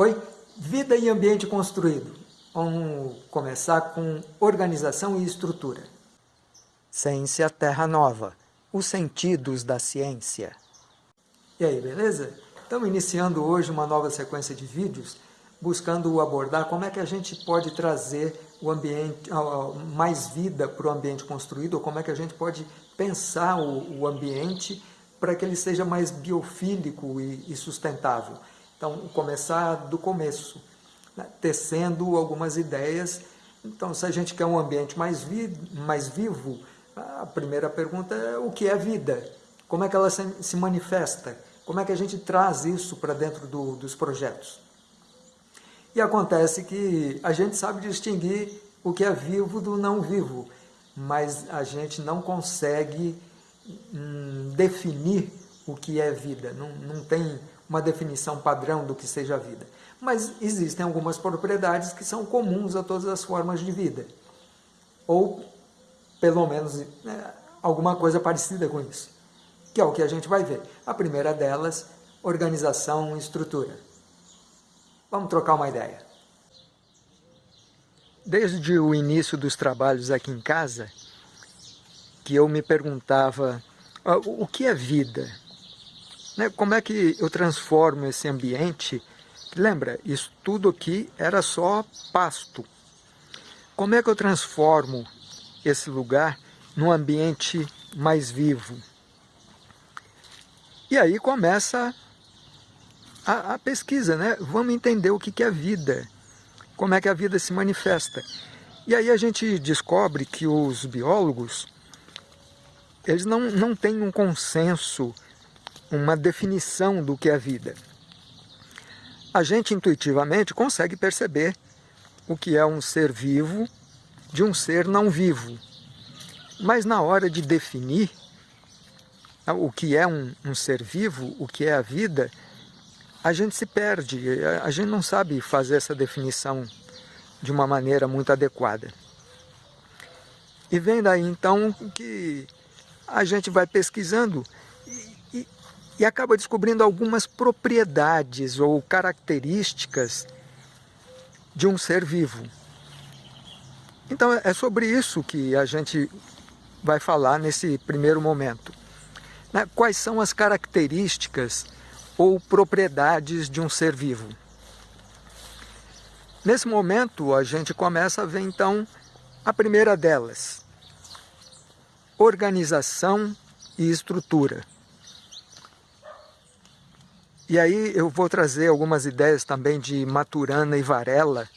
Oi, vida e ambiente construído. Vamos começar com organização e estrutura. Ciência Terra Nova, os sentidos da ciência. E aí, beleza? Estamos iniciando hoje uma nova sequência de vídeos buscando abordar como é que a gente pode trazer o ambiente, mais vida para o ambiente construído, ou como é que a gente pode pensar o, ambiente para que ele seja mais biofílico e sustentável. Então, começar do começo, né? tecendo algumas ideias. Então, se a gente quer um ambiente mais, vi mais vivo, a primeira pergunta é o que é vida? Como é que ela se, se manifesta? Como é que a gente traz isso para dentro do, dos projetos? E acontece que a gente sabe distinguir o que é vivo do não vivo, mas a gente não consegue hum, definir o que é vida, não, não tem uma definição padrão do que seja vida. Mas existem algumas propriedades que são comuns a todas as formas de vida. Ou, pelo menos, né, alguma coisa parecida com isso. Que é o que a gente vai ver. A primeira delas, organização e estrutura. Vamos trocar uma ideia. Desde o início dos trabalhos aqui em casa, que eu me perguntava o que é vida? Né? Como é que eu transformo esse ambiente? Lembra, isso tudo aqui era só pasto. Como é que eu transformo esse lugar num ambiente mais vivo? E aí começa a, a pesquisa, né? Vamos entender o que, que é vida, como é que a vida se manifesta. E aí a gente descobre que os biólogos, eles não, não têm um consenso uma definição do que é vida. A gente intuitivamente consegue perceber o que é um ser vivo de um ser não vivo. Mas na hora de definir o que é um, um ser vivo, o que é a vida, a gente se perde, a gente não sabe fazer essa definição de uma maneira muito adequada. E vem daí então que a gente vai pesquisando e acaba descobrindo algumas propriedades ou características de um ser vivo. Então é sobre isso que a gente vai falar nesse primeiro momento. Né? Quais são as características ou propriedades de um ser vivo? Nesse momento a gente começa a ver então a primeira delas, organização e estrutura. E aí eu vou trazer algumas ideias também de Maturana e Varela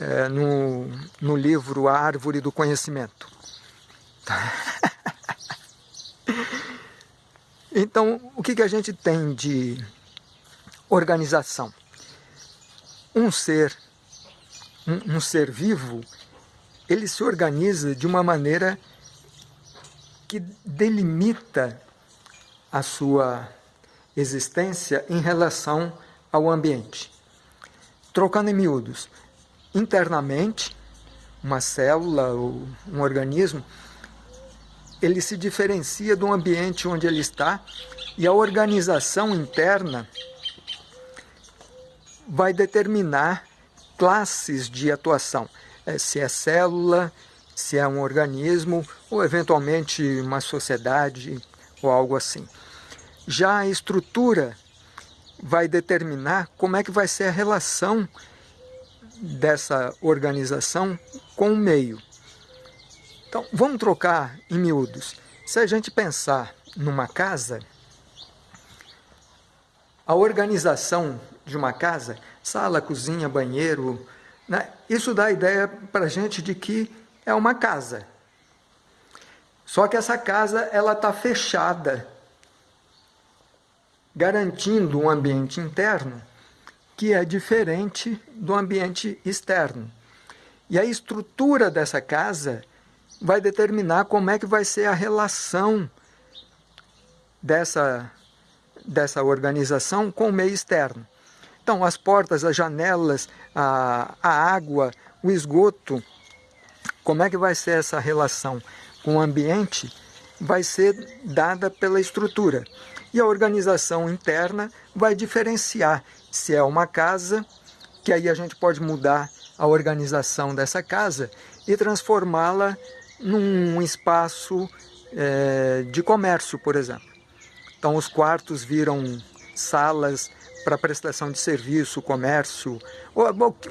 é, no, no livro A Árvore do Conhecimento. então, o que, que a gente tem de organização? Um ser, um, um ser vivo, ele se organiza de uma maneira que delimita a sua existência em relação ao ambiente. Trocando em miúdos, internamente, uma célula ou um organismo, ele se diferencia do ambiente onde ele está e a organização interna vai determinar classes de atuação, é, se é célula, se é um organismo ou eventualmente uma sociedade ou algo assim. Já a estrutura vai determinar como é que vai ser a relação dessa organização com o meio. Então, vamos trocar em miúdos. Se a gente pensar numa casa, a organização de uma casa, sala, cozinha, banheiro, né? isso dá a ideia para a gente de que é uma casa. Só que essa casa ela está fechada garantindo um ambiente interno que é diferente do ambiente externo. E a estrutura dessa casa vai determinar como é que vai ser a relação dessa, dessa organização com o meio externo. Então, as portas, as janelas, a, a água, o esgoto, como é que vai ser essa relação com o ambiente, vai ser dada pela estrutura. E a organização interna vai diferenciar se é uma casa, que aí a gente pode mudar a organização dessa casa e transformá-la num espaço é, de comércio, por exemplo. Então os quartos viram salas para prestação de serviço, comércio,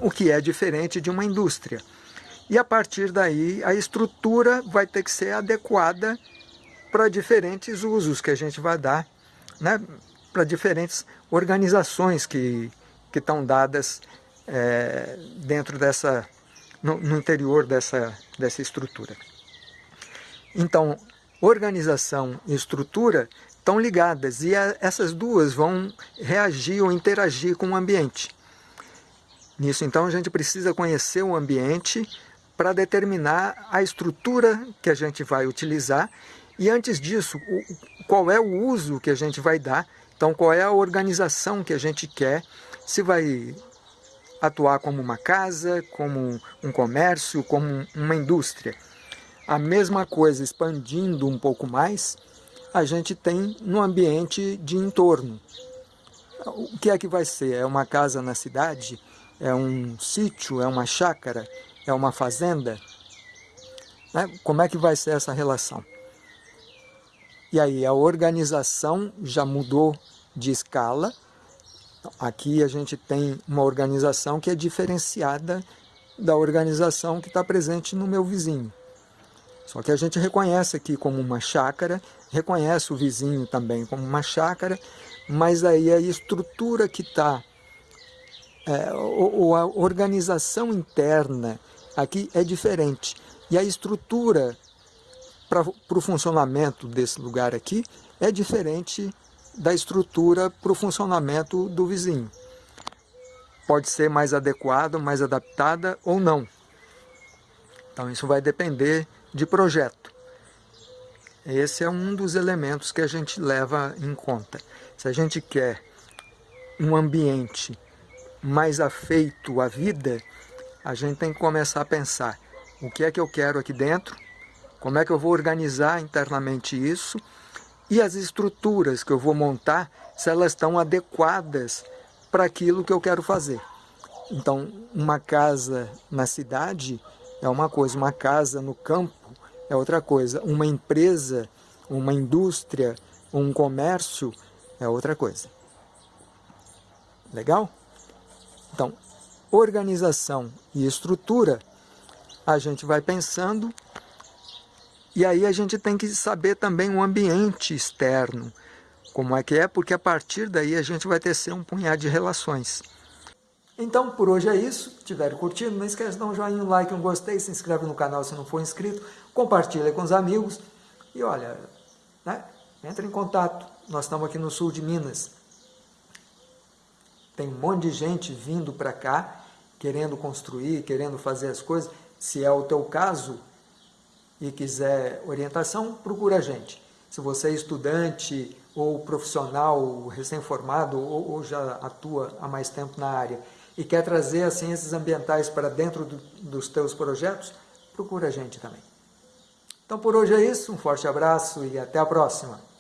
o que é diferente de uma indústria. E a partir daí a estrutura vai ter que ser adequada para diferentes usos que a gente vai dar, né? para diferentes organizações que, que estão dadas é, dentro dessa, no, no interior dessa, dessa estrutura. Então, organização e estrutura estão ligadas e a, essas duas vão reagir ou interagir com o ambiente. Nisso, então, a gente precisa conhecer o ambiente para determinar a estrutura que a gente vai utilizar e, antes disso, qual é o uso que a gente vai dar, então, qual é a organização que a gente quer, se vai atuar como uma casa, como um comércio, como uma indústria. A mesma coisa, expandindo um pouco mais, a gente tem no ambiente de entorno. O que é que vai ser? É uma casa na cidade? É um sítio? É uma chácara? É uma fazenda? Né? Como é que vai ser essa relação? E aí a organização já mudou de escala, Aqui a gente tem uma organização que é diferenciada da organização que está presente no meu vizinho. Só que a gente reconhece aqui como uma chácara, reconhece o vizinho também como uma chácara, mas aí a estrutura que está, é, ou, a organização interna aqui é diferente. E a estrutura para o funcionamento desse lugar aqui é diferente da estrutura para o funcionamento do vizinho. Pode ser mais adequada, mais adaptada ou não. Então isso vai depender de projeto. Esse é um dos elementos que a gente leva em conta. Se a gente quer um ambiente mais afeito à vida, a gente tem que começar a pensar o que é que eu quero aqui dentro, como é que eu vou organizar internamente isso e as estruturas que eu vou montar, se elas estão adequadas para aquilo que eu quero fazer. Então, uma casa na cidade é uma coisa, uma casa no campo é outra coisa, uma empresa, uma indústria, um comércio é outra coisa. Legal? Então, organização e estrutura, a gente vai pensando e aí a gente tem que saber também o ambiente externo, como é que é, porque a partir daí a gente vai tecer um punhado de relações. Então, por hoje é isso. Se tiver curtido, não esqueça de dar um joinha, um like, um gostei, se inscreve no canal se não for inscrito, compartilha com os amigos e olha, né, entra em contato. Nós estamos aqui no sul de Minas. Tem um monte de gente vindo para cá, querendo construir, querendo fazer as coisas. Se é o teu caso, e quiser orientação, procura a gente. Se você é estudante ou profissional recém-formado ou, ou, já atua há mais tempo na área e quer trazer as ciências ambientais para dentro do, dos teus projetos, procura a gente também. Então por hoje é isso, um forte abraço e até a próxima!